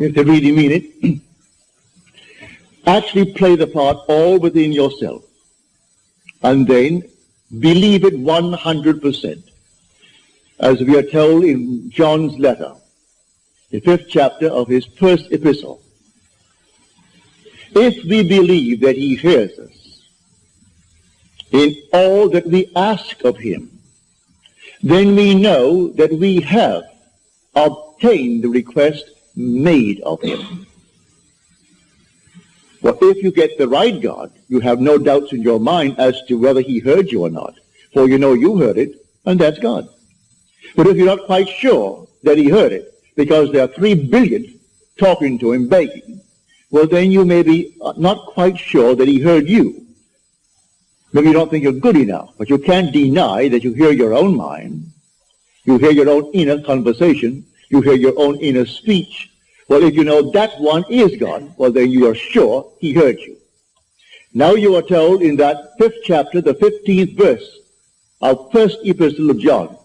if they really mean it, actually play the part all within yourself. And then believe it 100%. As we are told in John's letter, the fifth chapter of his first epistle. If we believe that he hears us in all that we ask of him, then we know that we have obtained the request made of him. Well, if you get the right God, you have no doubts in your mind as to whether he heard you or not. For you know you heard it, and that's God. But if you're not quite sure that he heard it, because there are three billion talking to him, begging, well, then you may be not quite sure that he heard you. Maybe you don't think you're good enough, but you can't deny that you hear your own mind. You hear your own inner conversation. You hear your own inner speech. Well, if you know that one is God, well, then you are sure he heard you. Now you are told in that fifth chapter, the 15th verse of first epistle of John,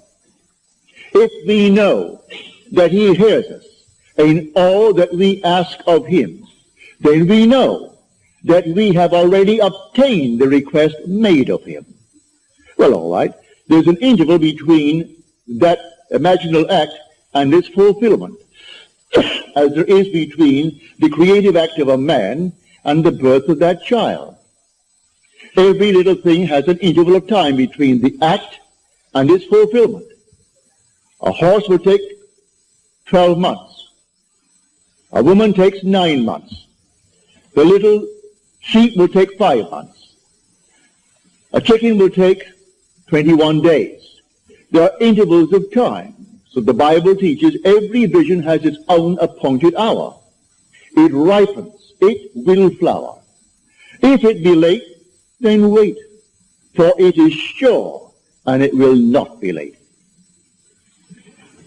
if we know that he hears us in all that we ask of him, then we know that we have already obtained the request made of him. Well, all right. There's an interval between that imaginal act and its fulfillment, as there is between the creative act of a man and the birth of that child. Every little thing has an interval of time between the act and its fulfillment. A horse will take 12 months. A woman takes nine months. The little sheep will take five months. A chicken will take 21 days. There are intervals of time. So the Bible teaches every vision has its own appointed hour. It ripens. It will flower. If it be late, then wait, for it is sure, and it will not be late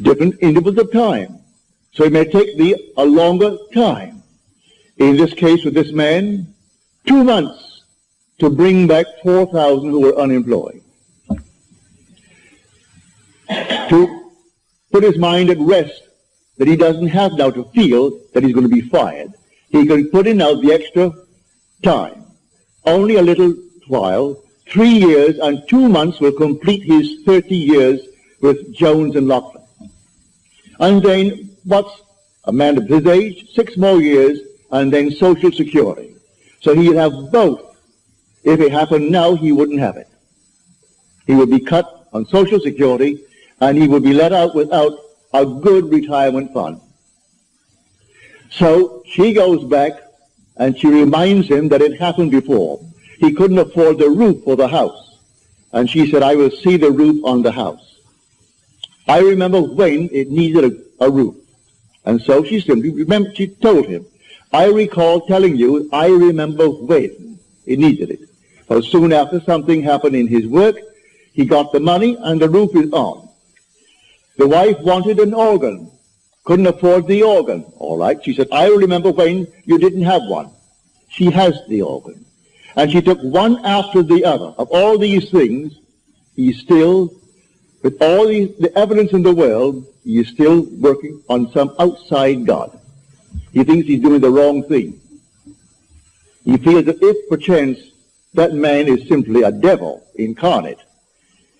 different intervals of time. So it may take thee a longer time. In this case with this man, two months to bring back 4,000 who were unemployed. to put his mind at rest that he doesn't have now to feel that he's going to be fired. He can put in now the extra time. Only a little while, three years and two months will complete his 30 years with Jones and Laughlin. And then what's a man of his age? Six more years, and then Social Security. So he'd have both. If it happened now, he wouldn't have it. He would be cut on Social Security, and he would be let out without a good retirement fund. So she goes back, and she reminds him that it happened before. He couldn't afford the roof for the house. And she said, I will see the roof on the house. I remember when it needed a, a roof. And so she simply remember she told him, I recall telling you, I remember when it needed it. So soon after something happened in his work, he got the money and the roof is on. The wife wanted an organ, couldn't afford the organ. All right, she said, I remember when you didn't have one. She has the organ. And she took one after the other. Of all these things, he still with all the, the evidence in the world, he is still working on some outside God. He thinks he's doing the wrong thing. He feels that if perchance that man is simply a devil incarnate,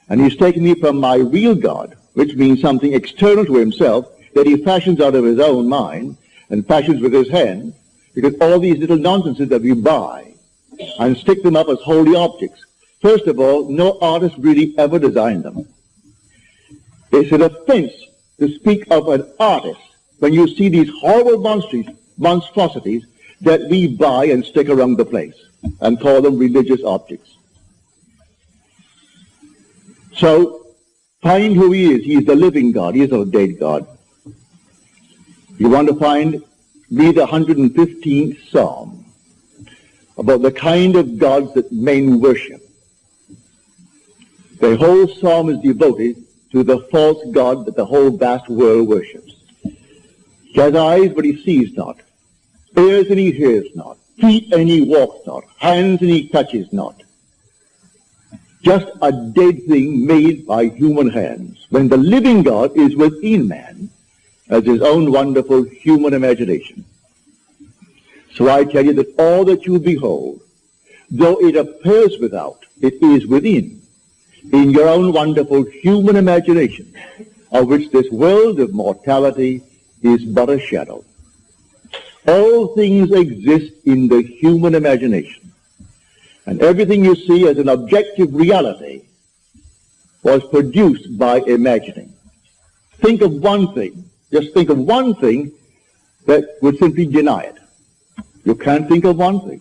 and he's taken me from my real God, which means something external to himself that he fashions out of his own mind and fashions with his hand, because all these little nonsenses that we buy and stick them up as holy objects. First of all, no artist really ever designed them. It's an offense to speak of an artist when you see these horrible monstrosities that we buy and stick around the place and call them religious objects. So, find who he is. He is the living God. He is a dead God. You want to find, read the 115th Psalm about the kind of gods that men worship. The whole psalm is devoted to the false God that the whole vast world worships. He has eyes, but he sees not. Ears, and he hears not. Feet, and he walks not. Hands, and he touches not. Just a dead thing made by human hands. When the living God is within man, as his own wonderful human imagination. So I tell you that all that you behold, though it appears without, it is within, in your own wonderful human imagination, of which this world of mortality is but a shadow. All things exist in the human imagination. And everything you see as an objective reality was produced by imagining. Think of one thing, just think of one thing that would simply deny it. You can't think of one thing.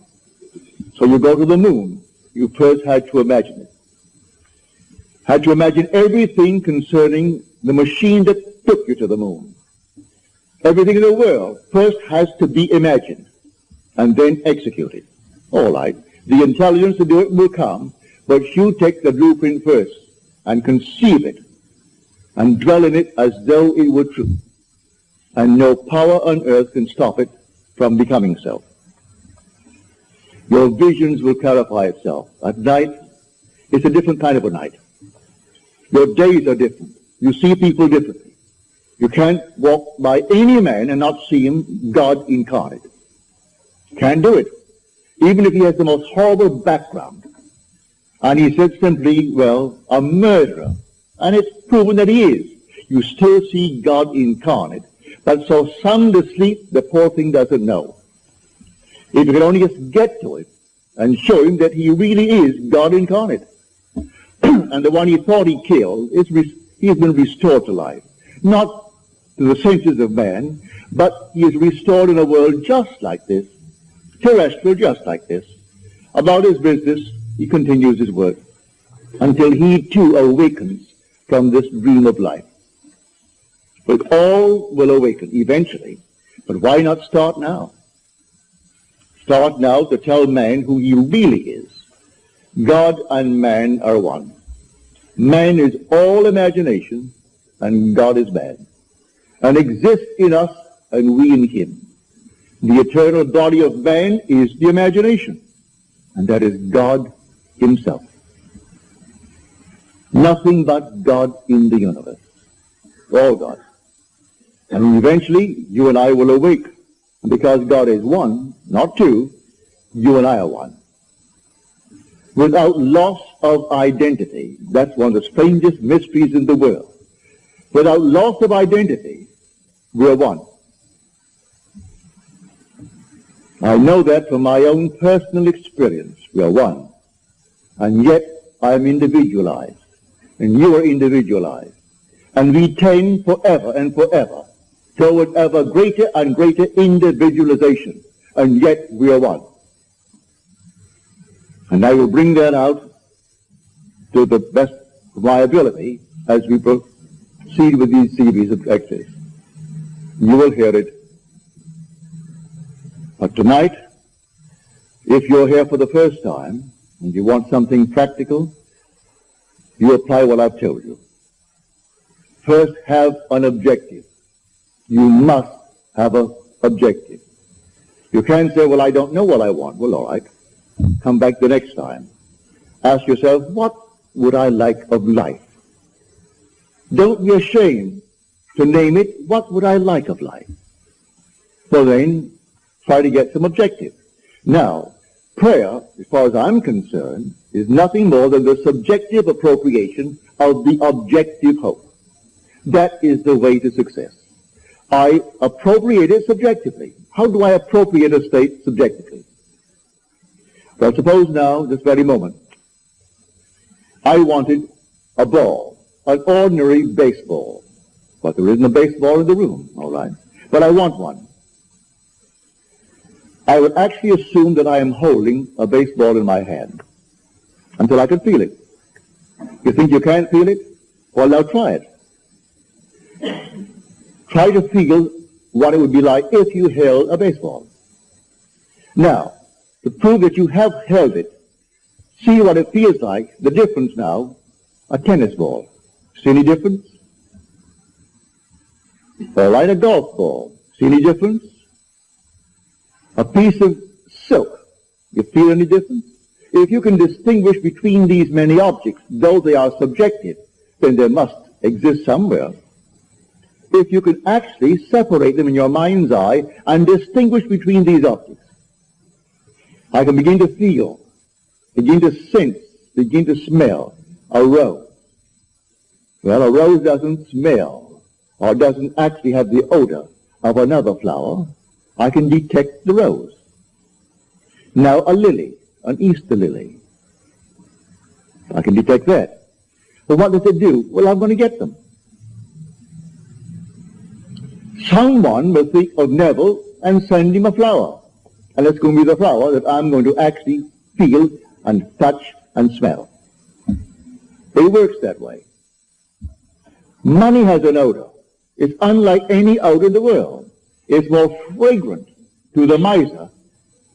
So you go to the moon. You first had to imagine it. Had to imagine everything concerning the machine that took you to the moon. Everything in the world first has to be imagined and then executed. All right. The intelligence to do it will come, but you take the blueprint first and conceive it and dwell in it as though it were true. And no power on earth can stop it from becoming so. Your visions will clarify itself. At night, it's a different kind of a night. Your days are different. You see people differently. You can't walk by any man and not see him God incarnate. Can't do it. Even if he has the most horrible background. And he said simply, well, a murderer. And it's proven that he is. You still see God incarnate. But so sound asleep, the poor thing doesn't know. If you could only just get to it and show him that he really is God incarnate. and the one he thought he killed, is he has been restored to life. Not to the senses of man, but he is restored in a world just like this, terrestrial just like this. About his business, he continues his work until he too awakens from this dream of life. But all will awaken eventually. But why not start now? Start now to tell man who he really is. God and man are one. Man is all imagination and God is man and exists in us and we in him. The eternal body of man is the imagination, and that is God himself. Nothing but God in the universe. All God. And eventually, you and I will awake. Because God is one, not two, you and I are one. Without loss of identity, that's one of the strangest mysteries in the world. Without loss of identity, we are one. I know that from my own personal experience. We are one. And yet I am individualized. And you are individualized. And we tend forever and forever toward ever greater and greater individualization. And yet we are one. And I will bring that out to the best of my ability as we proceed with these series of lectures. You will hear it. But tonight, if you're here for the first time and you want something practical, you apply what I've told you. First, have an objective. You must have an objective. You can't say, well, I don't know what I want. Well, all right. Come back the next time. Ask yourself, what would I like of life? Don't be ashamed to name it, what would I like of life? So then, try to get some objective. Now, prayer, as far as I'm concerned, is nothing more than the subjective appropriation of the objective hope. That is the way to success. I appropriate it subjectively. How do I appropriate a state subjectively? Well, suppose now, this very moment, I wanted a ball, an ordinary baseball. But there isn't a baseball in the room, all right? But I want one. I would actually assume that I am holding a baseball in my hand until I can feel it. You think you can't feel it? Well, now try it. Try to feel what it would be like if you held a baseball. Now, to prove that you have held it, see what it feels like, the difference now, a tennis ball. See any difference? or like a golf ball. See any difference? A piece of silk. You feel any difference? If you can distinguish between these many objects, though they are subjective, then they must exist somewhere. if you can actually separate them in your mind's eye and distinguish between these objects. I can begin to feel, begin to sense, begin to smell a rose. Well, a rose doesn't smell or doesn't actually have the odor of another flower. I can detect the rose. Now a lily, an Easter lily. I can detect that. But what does it do? Well, I'm going to get them. Someone will think of Neville and send him a flower. And it's going to be the flower that I'm going to actually feel and touch and smell. It works that way. Money has an odor. It's unlike any odor in the world. It's more fragrant to the miser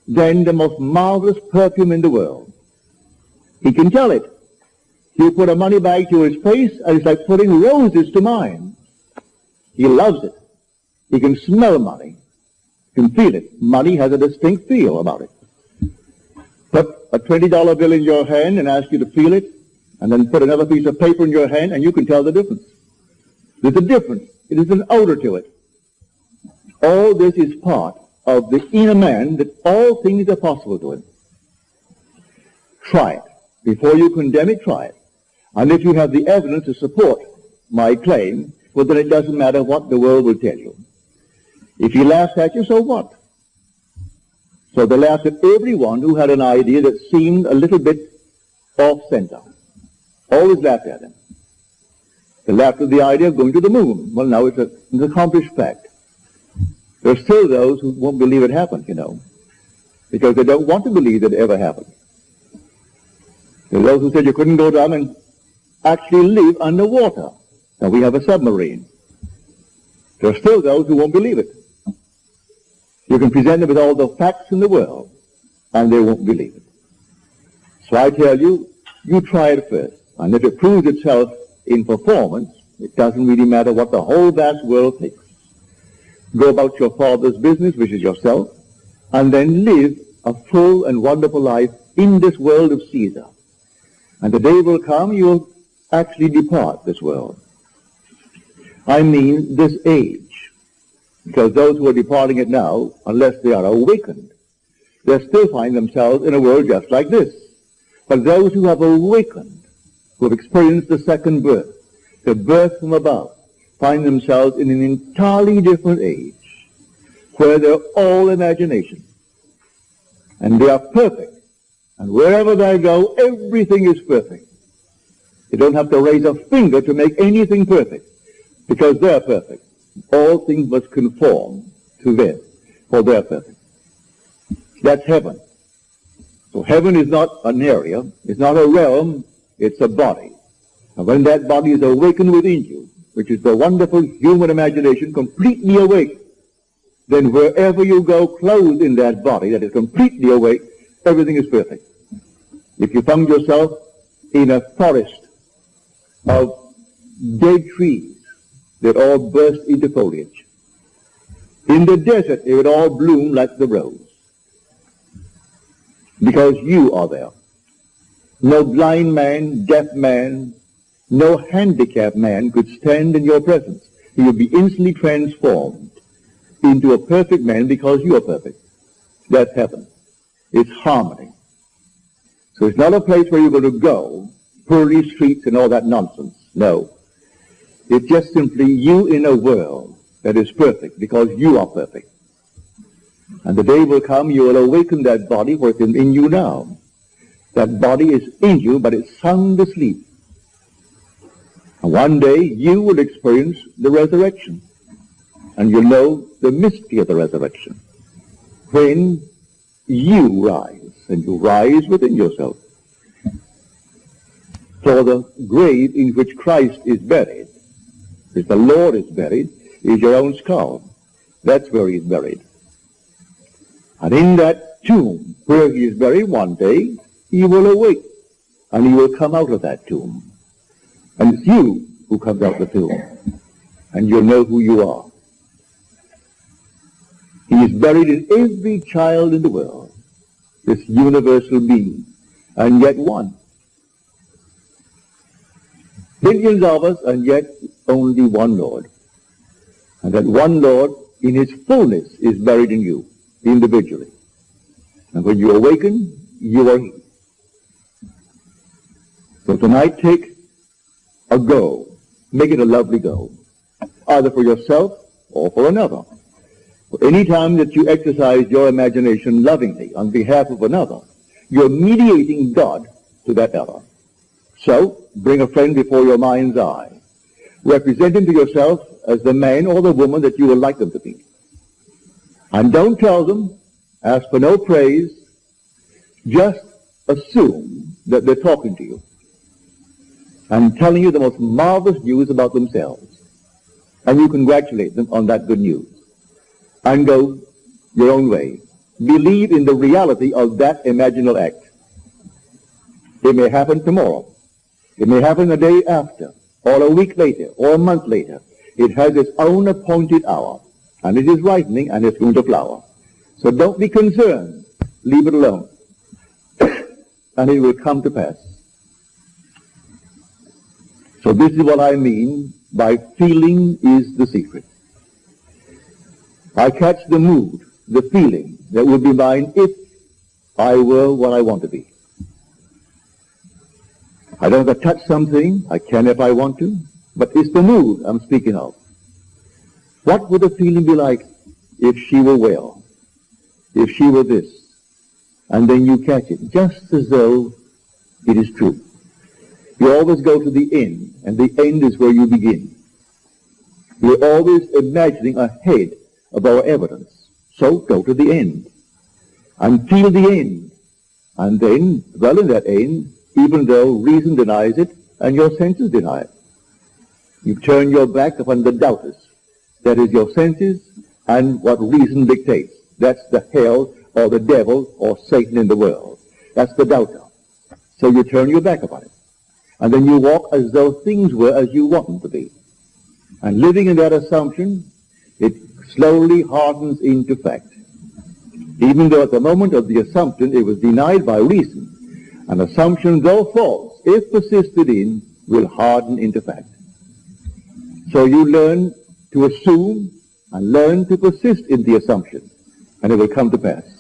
than the most marvelous perfume in the world. He can tell it. You put a money bag to his face, and it's like putting roses to mine. He loves it. He can smell money. He can feel it. Money has a distinct feel about it. Put a $20 bill in your hand and ask you to feel it, and then put another piece of paper in your hand, and you can tell the difference. There's a difference. It is an odor to it. All this is part of the inner man that all things are possible to him. Try it. Before you condemn it, try it. And if you have the evidence to support my claim, well, then it doesn't matter what the world will tell you. If he laughs at you, so what? So they laughed at everyone who had an idea that seemed a little bit off center. Always laughed at him. They laughed at the idea of going to the moon. Well, now it's, a, it's an accomplished fact. There are still those who won't believe it happened, you know, because they don't want to believe that it ever happened. There are those who said you couldn't go down and actually live underwater. Now we have a submarine. There are still those who won't believe it. You can present them with all the facts in the world, and they won't believe it. So I tell you, you try it first. And if it proves itself in performance, it doesn't really matter what the whole vast world thinks. Go about your father's business, which is yourself, and then live a full and wonderful life in this world of Caesar. And the day will come you'll actually depart this world. I mean this age. Because those who are departing it now, unless they are awakened, they still find themselves in a world just like this. But those who have awakened, who have experienced the second birth, the birth from above, find themselves in an entirely different age where they're all imagination. And they are perfect. And wherever they go, everything is perfect. They don't have to raise a finger to make anything perfect because they're perfect. All things must conform to them for they're perfect. That's heaven. So heaven is not an area, it's not a realm, it's a body. And when that body is awakened within you, which is the wonderful human imagination completely awake, then wherever you go clothed in that body that is completely awake, everything is perfect. If you found yourself in a forest of dead trees that all burst into foliage, in the desert they would all bloom like the rose, because you are there. No blind man, deaf man, no handicapped man could stand in your presence. He would be instantly transformed into a perfect man because you are perfect. That's heaven. It's harmony. So it's not a place where you're going to go, pearly streets and all that nonsense. No. It's just simply you in a world that is perfect because you are perfect. And the day will come you will awaken that body where it's in you now. That body is in you, but it's sound asleep. And one day you will experience the resurrection. And you'll know the mystery of the resurrection. When you rise, and you rise within yourself. For the grave in which Christ is buried, if the Lord is buried, is your own skull. That's where he is buried. And in that tomb where he is buried one day, he will awake, and he will come out of that tomb. And it's you who comes out the tomb. And you'll know who you are. He is buried in every child in the world, this universal being, and yet one. Billions of us, and yet only one Lord. And that one Lord in his fullness is buried in you, individually. And when you awaken, you are he. So tonight take a go. Make it a lovely go. Either for yourself or for another. Any time that you exercise your imagination lovingly on behalf of another, you're mediating God to that other. So, bring a friend before your mind's eye. Represent him to yourself as the man or the woman that you would like them to be. And don't tell them, ask for no praise, just assume that they're talking to you and telling you the most marvelous news about themselves. And you congratulate them on that good news. And go your own way. Believe in the reality of that imaginal act. It may happen tomorrow. It may happen a day after, or a week later, or a month later. It has its own appointed hour, and it is ripening, and it's going to flower. So don't be concerned. Leave it alone. and it will come to pass. So this is what I mean by feeling is the secret. I catch the mood, the feeling that would be mine if I were what I want to be. I don't have to touch something. I can if I want to. But it's the mood I'm speaking of. What would the feeling be like if she were well? If she were this? And then you catch it, just as though it is true. You always go to the end, and the end is where you begin. We're always imagining ahead of our evidence. So go to the end Until the end. And then dwell in that end, even though reason denies it and your senses deny it. You turn your back upon the doubters. That is your senses and what reason dictates. That's the hell or the devil or Satan in the world. That's the doubter. So you turn your back upon it. And then you walk as though things were as you want them to be. And living in that assumption, it slowly hardens into fact. Even though at the moment of the assumption it was denied by reason, an assumption, though false, if persisted in, will harden into fact. So you learn to assume and learn to persist in the assumption, and it will come to pass.